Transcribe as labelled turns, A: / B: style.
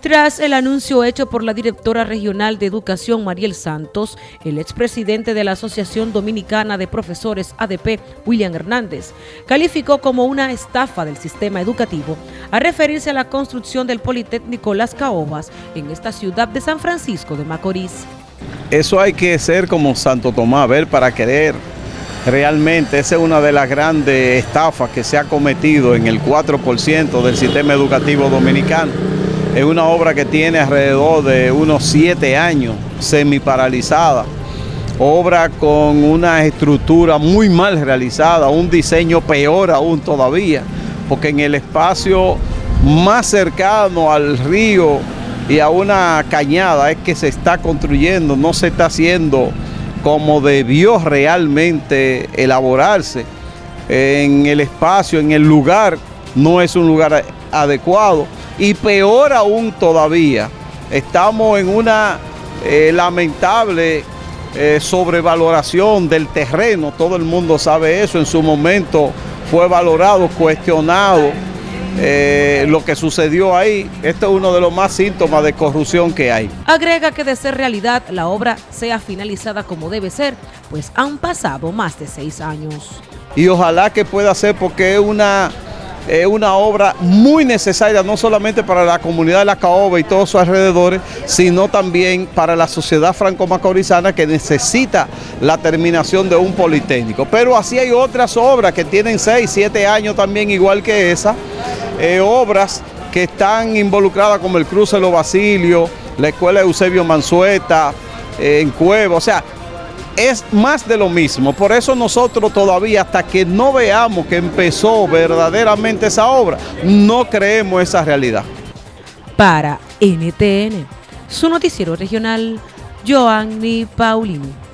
A: Tras el anuncio hecho por la directora regional de Educación Mariel Santos, el expresidente de la Asociación Dominicana de Profesores ADP, William Hernández, calificó como una estafa del sistema educativo a referirse a la construcción del Politécnico Las Caobas en esta ciudad de San Francisco de Macorís.
B: Eso hay que ser como Santo Tomás, ver para querer. Realmente esa es una de las grandes estafas que se ha cometido en el 4% del sistema educativo dominicano es una obra que tiene alrededor de unos siete años, semi paralizada. Obra con una estructura muy mal realizada, un diseño peor aún todavía, porque en el espacio más cercano al río y a una cañada es que se está construyendo, no se está haciendo como debió realmente elaborarse. En el espacio, en el lugar, no es un lugar adecuado y peor aún todavía, estamos en una eh, lamentable eh, sobrevaloración del terreno, todo el mundo sabe eso, en su momento fue valorado, cuestionado eh, lo que sucedió ahí. Este es uno de los más síntomas de corrupción que hay.
A: Agrega que de ser realidad la obra sea finalizada como debe ser, pues han pasado más de seis años.
B: Y ojalá que pueda ser porque es una es una obra muy necesaria no solamente para la comunidad de La Caoba y todos sus alrededores, sino también para la sociedad franco-macorizana que necesita la terminación de un politécnico. Pero así hay otras obras que tienen 6, 7 años también igual que esa, eh, obras que están involucradas como el Cruce de los Basilios, la Escuela de Eusebio Mansueta, eh, en Cueva, o sea, es más de lo mismo. Por eso nosotros todavía, hasta que no veamos que empezó verdaderamente esa obra, no creemos esa realidad.
A: Para NTN, su noticiero regional, Joanny Paulino.